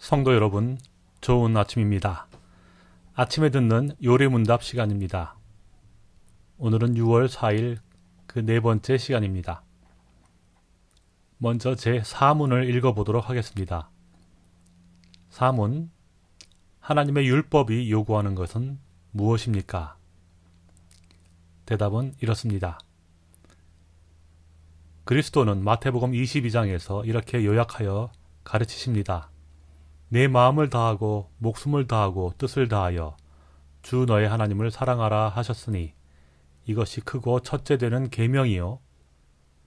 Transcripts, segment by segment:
성도 여러분, 좋은 아침입니다. 아침에 듣는 요리문답 시간입니다. 오늘은 6월 4일 그 네 번째 시간입니다. 먼저 제 사문을 읽어보도록 하겠습니다. 사문 하나님의 율법이 요구하는 것은 무엇입니까? 대답은 이렇습니다. 그리스도는 마태복음 22장에서 이렇게 요약하여 가르치십니다. 내 마음을 다하고 목숨을 다하고 뜻을 다하여 주 너의 하나님을 사랑하라 하셨으니 이것이 크고 첫째 되는 계명이요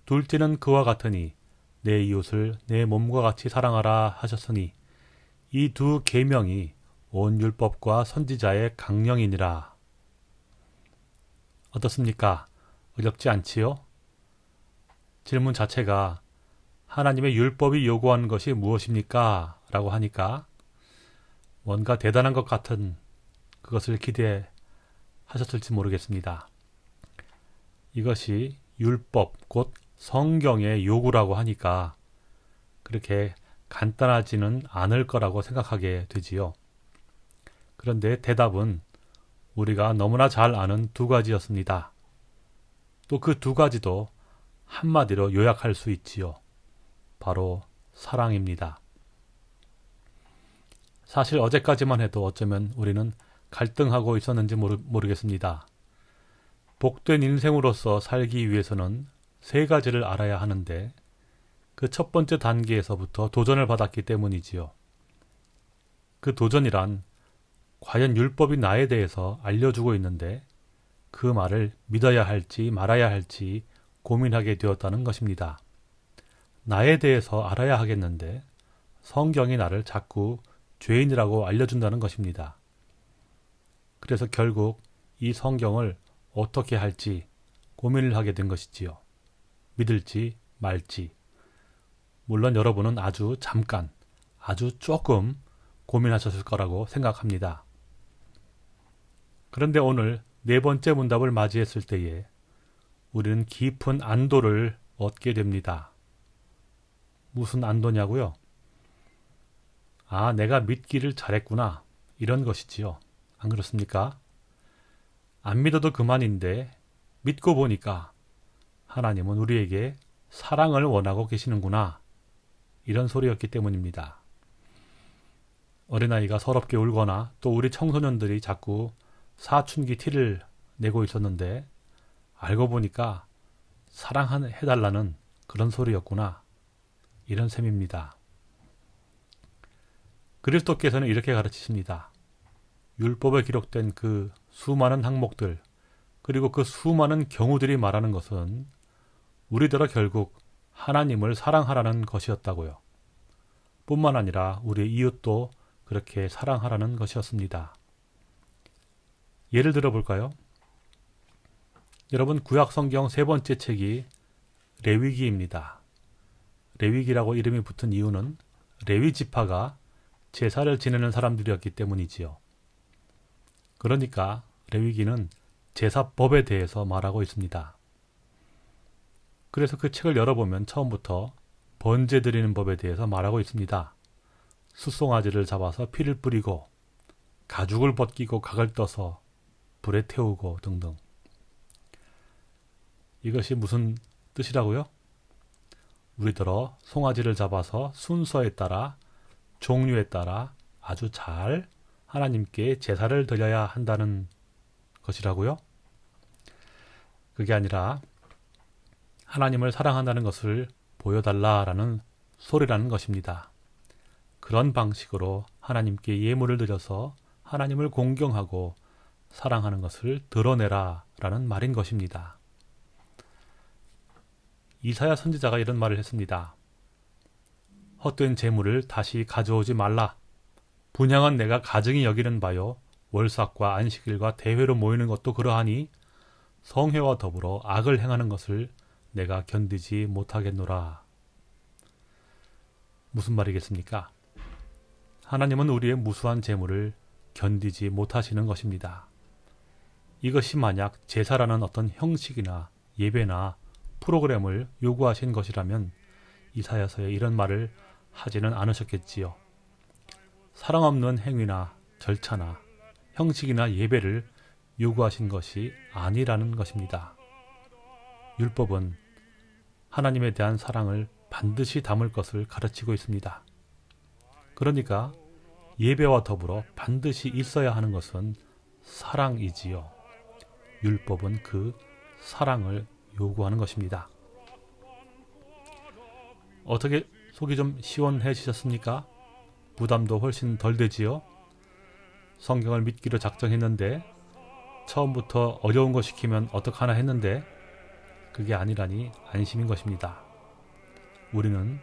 둘째는 그와 같으니 내 이웃을 내 몸과 같이 사랑하라 하셨으니 이 두 계명이 온 율법과 선지자의 강령이니라. 어떻습니까? 어렵지 않지요? 질문 자체가 하나님의 율법이 요구하는 것이 무엇입니까? 라고 하니까 뭔가 대단한 것 같은 그것을 기대하셨을지 모르겠습니다. 이것이 율법, 곧 성경의 요구라고 하니까 그렇게 간단하지는 않을 거라고 생각하게 되지요. 그런데 대답은 우리가 너무나 잘 아는 두 가지였습니다. 또 그 두 가지도 한마디로 요약할 수 있지요. 바로 사랑입니다. 사실 어제까지만 해도 어쩌면 우리는 갈등하고 있었는지 모르, 모르겠습니다. 복된 인생으로서 살기 위해서는 세 가지를 알아야 하는데 그 첫 번째 단계에서부터 도전을 받았기 때문이지요. 그 도전이란 과연 율법이 나에 대해서 알려주고 있는데 그 말을 믿어야 할지 말아야 할지 고민하게 되었다는 것입니다. 나에 대해서 알아야 하겠는데 성경이 나를 자꾸 죄인이라고 알려준다는 것입니다. 그래서 결국 이 성경을 어떻게 할지 고민을 하게 된 것이지요. 믿을지 말지. 물론 여러분은 아주 잠깐, 아주 조금 고민하셨을 거라고 생각합니다. 그런데 오늘 네 번째 문답을 맞이했을 때에 우리는 깊은 안도를 얻게 됩니다. 무슨 안도냐고요? 아, 내가 믿기를 잘했구나. 이런 것이지요. 안 그렇습니까? 안 믿어도 그만인데 믿고 보니까 하나님은 우리에게 사랑을 원하고 계시는구나. 이런 소리였기 때문입니다. 어린아이가 서럽게 울거나 또 우리 청소년들이 자꾸 사춘기 티를 내고 있었는데 알고 보니까 사랑해달라는 그런 소리였구나. 이런 셈입니다. 그리스도께서는 이렇게 가르치십니다. 율법에 기록된 그 수많은 항목들 그리고 그 수많은 경우들이 말하는 것은 우리들어 결국 하나님을 사랑하라는 것이었다고요. 뿐만 아니라 우리 이웃도 그렇게 사랑하라는 것이었습니다. 예를 들어 볼까요? 여러분 구약 성경 세 번째 책이 레위기입니다. 레위기라고 이름이 붙은 이유는 레위 지파가 제사를 지내는 사람들이었기 때문이지요. 그러니까 레위기는 제사법에 대해서 말하고 있습니다. 그래서 그 책을 열어보면 처음부터 번제 드리는 법에 대해서 말하고 있습니다. 숫송아지를 잡아서 피를 뿌리고 가죽을 벗기고 각을 떠서 불에 태우고 등등. 이것이 무슨 뜻이라고요? 우리들어 송아지를 잡아서 순서에 따라 종류에 따라 아주 잘 하나님께 제사를 드려야 한다는 것이라고요? 그게 아니라 하나님을 사랑한다는 것을 보여달라라는 소리라는 것입니다. 그런 방식으로 하나님께 예물을 드려서 하나님을 공경하고 사랑하는 것을 드러내라 라는 말인 것입니다. 이사야 선지자가 이런 말을 했습니다. 헛된 재물을 다시 가져오지 말라. 분양은 내가 가증히 여기는 바요. 월삭과 안식일과 대회로 모이는 것도 그러하니 성회와 더불어 악을 행하는 것을 내가 견디지 못하겠노라. 무슨 말이겠습니까? 하나님은 우리의 무수한 재물을 견디지 못하시는 것입니다. 이것이 만약 제사라는 어떤 형식이나 예배나 프로그램을 요구하신 것이라면 이사야서에 이런 말을 하지는 않으셨겠지요. 사랑 없는 행위나 절차나 형식이나 예배를 요구하신 것이 아니라는 것입니다. 율법은 하나님에 대한 사랑을 반드시 담을 것을 가르치고 있습니다. 그러니까 예배와 더불어 반드시 있어야 하는 것은 사랑이지요. 율법은 그 사랑을 요구하는 것입니다. 어떻게 속이 좀 시원해지셨습니까? 부담도 훨씬 덜 되지요? 성경을 믿기로 작정했는데 처음부터 어려운 거 시키면 어떡하나 했는데 그게 아니라니 안심인 것입니다. 우리는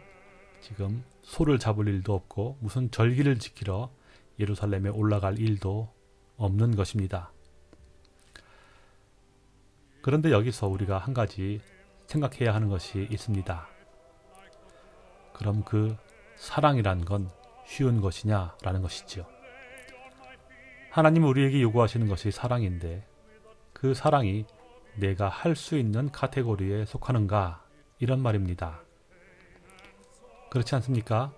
지금 소를 잡을 일도 없고 무슨 절기를 지키러 예루살렘에 올라갈 일도 없는 것입니다. 그런데 여기서 우리가 한 가지 생각해야 하는 것이 있습니다. 그럼 그 사랑이란 건 쉬운 것이냐 라는 것이지요. 하나님 우리에게 요구하시는 것이 사랑인데 그 사랑이 내가 할 수 있는 카테고리에 속하는가 이런 말입니다. 그렇지 않습니까?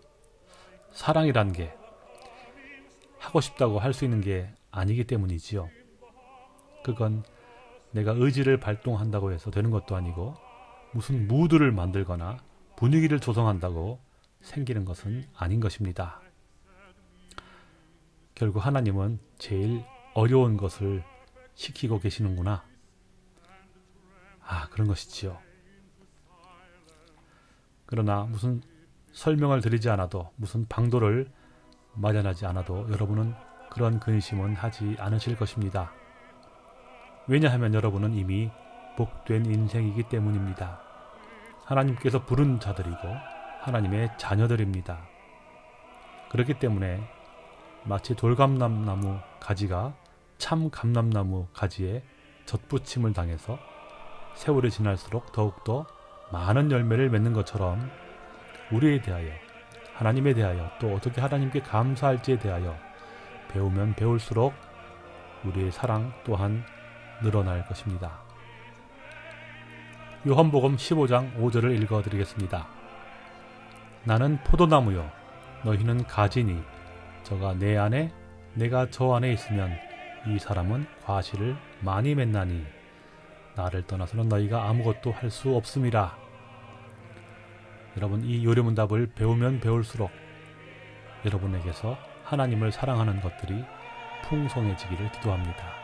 사랑이란 게 하고 싶다고 할 수 있는 게 아니기 때문이지요. 그건 내가 의지를 발동한다고 해서 되는 것도 아니고 무슨 무드를 만들거나 분위기를 조성한다고 생기는 것은 아닌 것입니다. 결국 하나님은 제일 어려운 것을 시키고 계시는구나. 아, 그런 것이지요. 그러나 무슨 설명을 드리지 않아도 무슨 방도를 마련하지 않아도 여러분은 그런 근심은 하지 않으실 것입니다. 왜냐하면 여러분은 이미 복된 인생이기 때문입니다. 하나님께서 부른 자들이고 하나님의 자녀들입니다. 그렇기 때문에 마치 돌감람나무 가지가 참 감람나무 가지에 젖붙임을 당해서 세월이 지날수록 더욱더 많은 열매를 맺는 것처럼 우리에 대하여 하나님에 대하여 또 어떻게 하나님께 감사할지에 대하여 배우면 배울수록 우리의 사랑 또한 늘어날 것입니다. 요한복음 15장 5절을 읽어 드리겠습니다. 나는 포도나무요 너희는 가지니 저가 내 안에 내가 저 안에 있으면 이 사람은 과실을 많이 맺나니 나를 떠나서는 너희가 아무것도 할 수 없음이라. 여러분 이 요리문답을 배우면 배울수록 여러분에게서 하나님을 사랑하는 것들이 풍성해지기를 기도합니다.